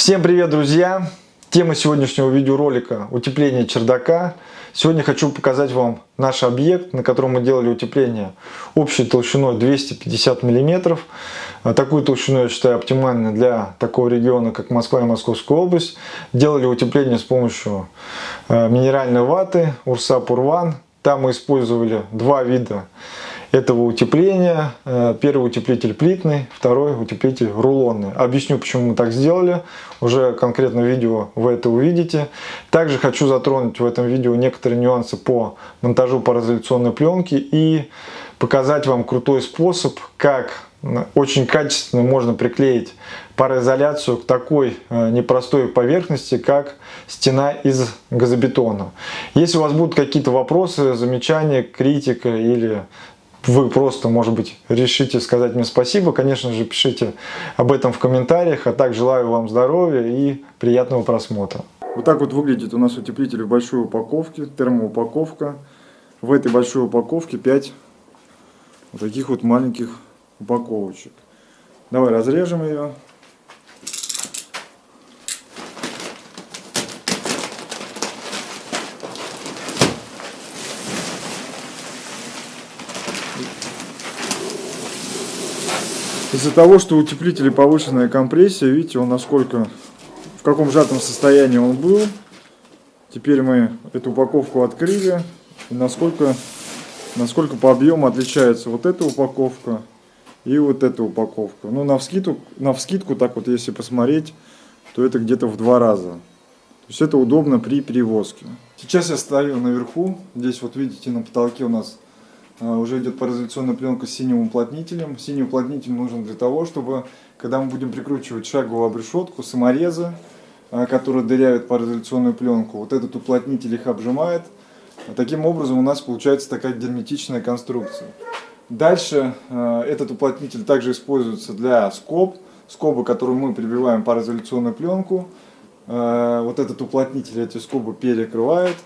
Всем привет, друзья! Тема сегодняшнего видеоролика – утепление чердака. Сегодня хочу показать вам наш объект, на котором мы делали утепление общей толщиной 250 мм. Такую толщину я считаю оптимальной для такого региона, как Москва и Московская область. Делали утепление с помощью э, минеральной ваты Урса Пурван. Там мы использовали два вида этого утепления. Э, первый утеплитель плитный, второй утеплитель рулонный. Объясню, почему мы так сделали. Уже конкретно видео вы это увидите. Также хочу затронуть в этом видео некоторые нюансы по монтажу пароизоляционной пленки и показать вам крутой способ, как очень качественно можно приклеить пароизоляцию к такой э, непростой поверхности, как стена из газобетона. Если у вас будут какие-то вопросы, замечания, критика или вы просто, может быть, решите сказать мне спасибо, конечно же, пишите об этом в комментариях, а так желаю вам здоровья и приятного просмотра. Вот так вот выглядит у нас утеплитель в большой упаковке, термоупаковка. В этой большой упаковке 5 вот таких вот маленьких упаковочек. Давай разрежем ее. Из-за того, что утеплители повышенная компрессия, видите, он насколько, в каком сжатом состоянии он был. Теперь мы эту упаковку открыли. И насколько, насколько по объему отличается вот эта упаковка и вот эта упаковка. Ну, на вскидку, на вскидку так вот, если посмотреть, то это где-то в два раза. То есть это удобно при перевозке. Сейчас я стою наверху. Здесь вот видите на потолке у нас уже идет пароизоляционная пленка с синим уплотнителем. Синий уплотнитель нужен для того, чтобы, когда мы будем прикручивать шаговую обрешетку, саморезы, а, которые дыряют пароизоляционную пленку, вот этот уплотнитель их обжимает. Таким образом у нас получается такая герметичная конструкция. Дальше а, этот уплотнитель также используется для скоб, скобы, которую мы прибиваем пароизоляционную пленку. Вот этот уплотнитель эти скобы перекрывает.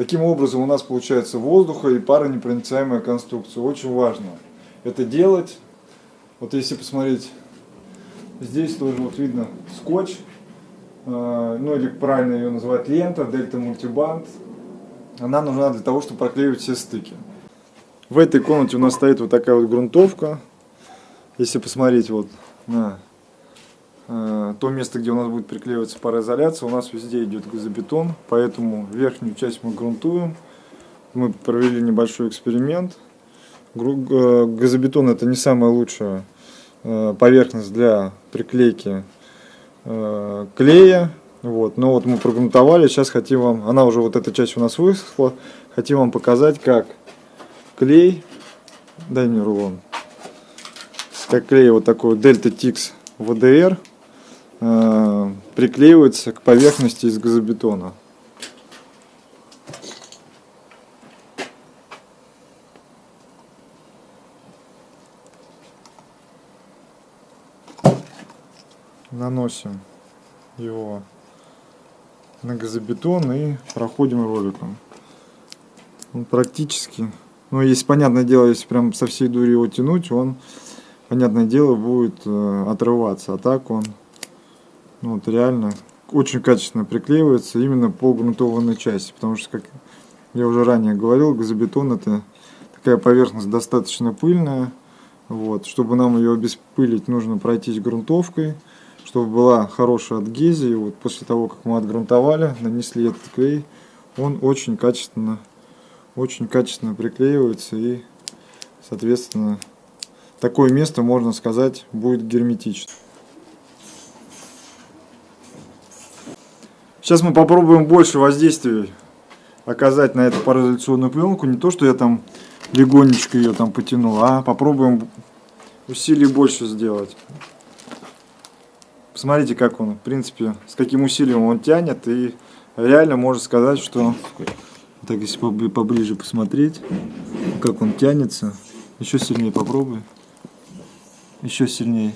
Таким образом у нас получается воздуха и паронепроницаемая конструкция. Очень важно это делать. Вот если посмотреть, здесь тоже вот видно скотч, э, ну или правильно ее называть лента, дельта мультибанд. Она нужна для того, чтобы проклеивать все стыки. В этой комнате у нас стоит вот такая вот грунтовка. Если посмотреть вот на то место, где у нас будет приклеиваться пароизоляция, у нас везде идет газобетон, поэтому верхнюю часть мы грунтуем. Мы провели небольшой эксперимент. Э, газобетон это не самая лучшая э, поверхность для приклейки клея. Вот. Но вот мы прогрунтовали, сейчас хотим вам, она уже вот эта часть у нас высохла, хотим вам показать, как клей, дай мне рулон, как клей вот такой Delta Tix VDR э, приклеивается к поверхности из газобетона. Наносим его на газобетон и проходим роликом. Он практически, ну если понятное дело, если прям со всей дури его тянуть, он, понятное дело, будет э, отрываться, а так он ну, вот реально очень качественно приклеивается именно по грунтованной части, потому что, как я уже ранее говорил, газобетон это такая поверхность достаточно пыльная, вот, чтобы нам ее обеспылить, нужно пройтись грунтовкой, чтобы была хорошая адгезия, вот после того, как мы отгрунтовали, нанесли этот клей, он очень качественно, очень качественно приклеивается и, соответственно, такое место, можно сказать, будет герметично. Сейчас мы попробуем больше воздействия оказать на эту пароизоляционную пленку. Не то, что я там легонечко ее там потянул, а попробуем усилий больше сделать. Посмотрите, как он, в принципе, с каким усилием он тянет. И реально можно сказать, что... Так, если поближе посмотреть, как он тянется. Еще сильнее попробуй. Еще сильнее.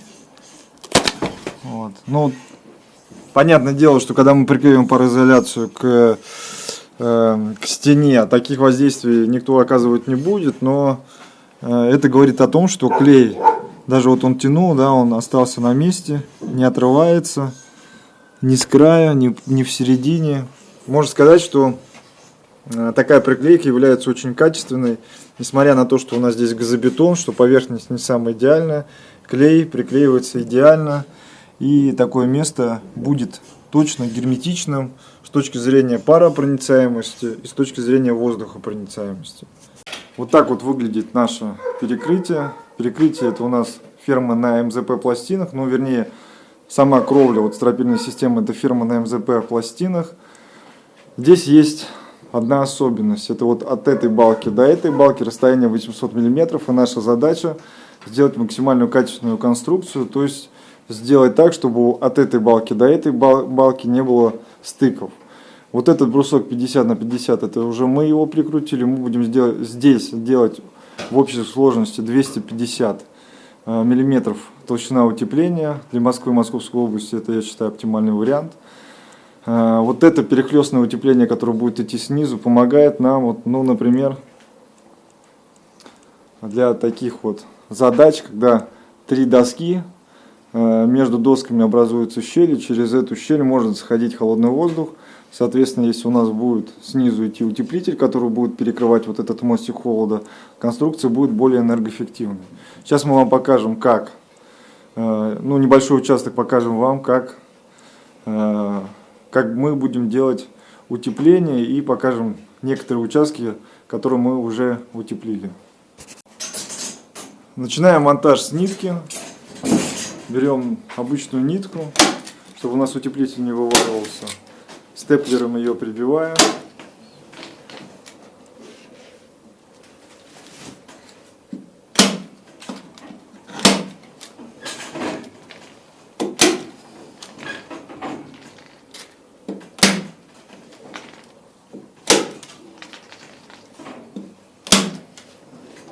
Вот. Ну, Понятное дело, что когда мы приклеим пароизоляцию к, э, к стене, таких воздействий никто оказывать не будет, но э, это говорит о том, что клей, даже вот он тянул, да, он остался на месте, не отрывается. ни с края, ни, ни в середине. Можно сказать, что э, такая приклейка является очень качественной, несмотря на то, что у нас здесь газобетон, что поверхность не самая идеальная, клей приклеивается идеально, и такое место будет точно герметичным с точки зрения паропроницаемости и с точки зрения воздухопроницаемости. Вот так вот выглядит наше перекрытие. Перекрытие это у нас фирма на МЗП пластинах, ну вернее сама кровля, вот стропильная система, это фирма на МЗП пластинах. Здесь есть одна особенность, это вот от этой балки до этой балки расстояние 800 мм, и наша задача сделать максимальную качественную конструкцию, то есть сделать так, чтобы от этой балки до этой балки не было стыков. Вот этот брусок 50 на 50, это уже мы его прикрутили, мы будем сделать, здесь делать в общей сложности 250 э, миллиметров толщина утепления. Для Москвы и Московской области это, я считаю, оптимальный вариант. Э, вот это перехлестное утепление, которое будет идти снизу, помогает нам, вот, ну, например, для таких вот задач, когда три доски между досками образуются щели, через эту щель может заходить холодный воздух. Соответственно, если у нас будет снизу идти утеплитель, который будет перекрывать вот этот мостик холода, конструкция будет более энергоэффективной. Сейчас мы вам покажем, как, э, ну небольшой участок покажем вам, как, э, как мы будем делать утепление и покажем некоторые участки, которые мы уже утеплили. Начинаем монтаж с нитки берем обычную нитку, чтобы у нас утеплитель не вываливался. Степлером ее прибиваем.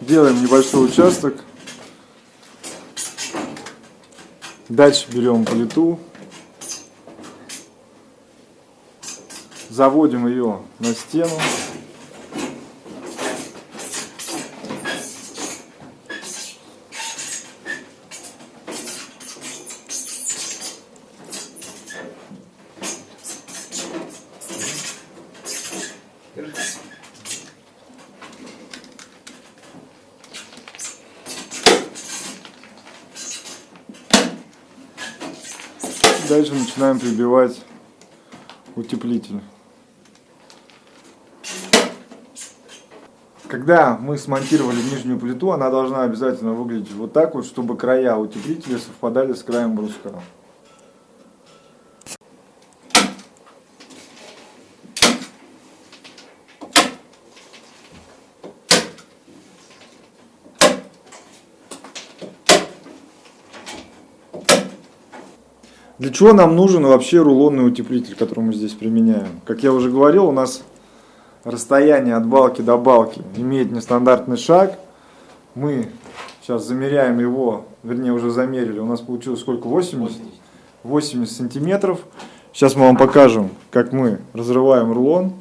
Делаем небольшой участок Дальше берем плиту, заводим ее на стену. Дальше начинаем прибивать утеплитель. Когда мы смонтировали нижнюю плиту, она должна обязательно выглядеть вот так вот, чтобы края утеплителя совпадали с краем бруска. Для чего нам нужен вообще рулонный утеплитель, который мы здесь применяем? Как я уже говорил, у нас расстояние от балки до балки имеет нестандартный шаг. Мы сейчас замеряем его, вернее уже замерили, у нас получилось сколько? 80? 80 сантиметров. Сейчас мы вам покажем, как мы разрываем рулон.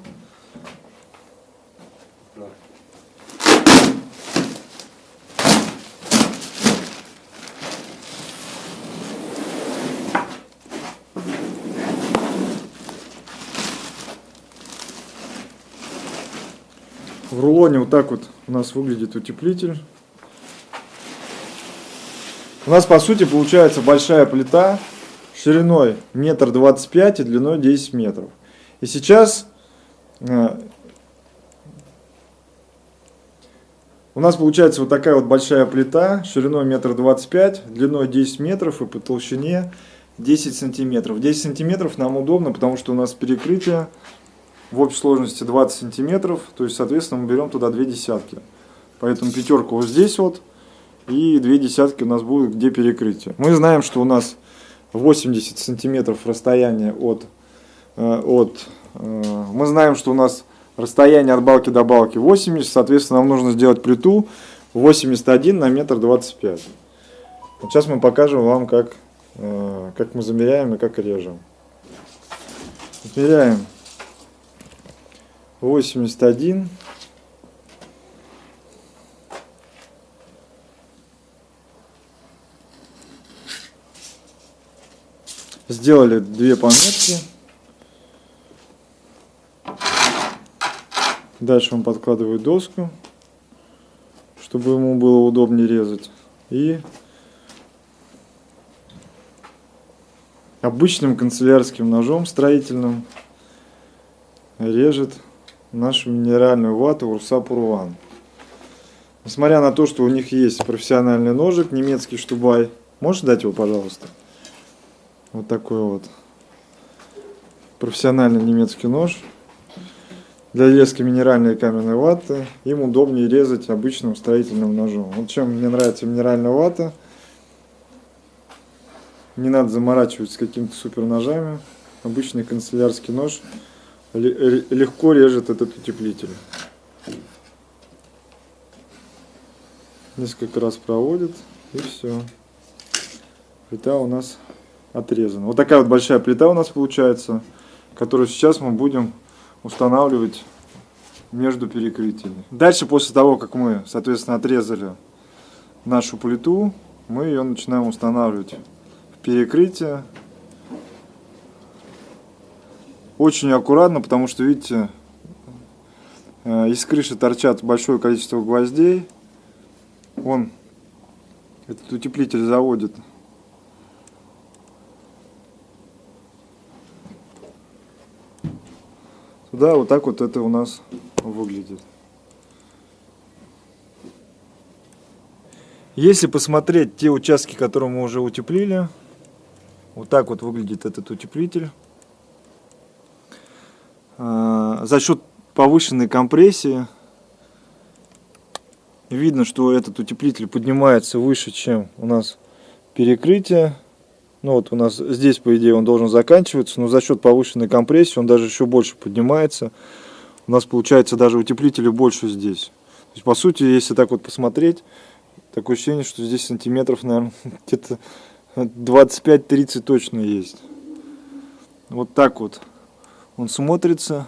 В рулоне вот так вот у нас выглядит утеплитель. У нас по сути получается большая плита шириной метр двадцать пять и длиной 10 метров. И сейчас э, у нас получается вот такая вот большая плита шириной метр двадцать пять, длиной 10 метров и по толщине 10 сантиметров. 10 сантиметров нам удобно, потому что у нас перекрытие в общей сложности 20 сантиметров, то есть, соответственно, мы берем туда две десятки. Поэтому пятерку вот здесь вот, и две десятки у нас будет где перекрытие. Мы знаем, что у нас 80 сантиметров расстояние от, э, от э, мы знаем, что у нас расстояние от балки до балки 80, соответственно, нам нужно сделать плиту 81 на метр 25. Вот сейчас мы покажем вам, как, э, как мы замеряем и как режем. Измеряем 81. Сделали две пометки. Дальше он подкладывает доску, чтобы ему было удобнее резать. И обычным канцелярским ножом строительным режет нашу минеральную вату Урса Пурван. Несмотря на то, что у них есть профессиональный ножик, немецкий штубай. Можешь дать его, пожалуйста? Вот такой вот профессиональный немецкий нож. Для резки минеральной каменной ваты им удобнее резать обычным строительным ножом. Вот чем мне нравится минеральная вата. Не надо заморачиваться какими-то супер ножами. Обычный канцелярский нож легко режет этот утеплитель. Несколько раз проводит и все. Плита у нас отрезана. Вот такая вот большая плита у нас получается, которую сейчас мы будем устанавливать между перекрытиями. Дальше, после того, как мы, соответственно, отрезали нашу плиту, мы ее начинаем устанавливать в перекрытие. Очень аккуратно, потому что, видите, э, из крыши торчат большое количество гвоздей. Он, этот утеплитель заводит Да, вот так вот это у нас выглядит. Если посмотреть те участки, которые мы уже утеплили, вот так вот выглядит этот утеплитель. А, за счет повышенной компрессии видно, что этот утеплитель поднимается выше, чем у нас перекрытие. Ну вот у нас здесь, по идее, он должен заканчиваться, но за счет повышенной компрессии он даже еще больше поднимается. У нас получается даже утеплителя больше здесь. То есть, по сути, если так вот посмотреть, такое ощущение, что здесь сантиметров, наверное, где-то 25-30 точно есть. Вот так вот он смотрится.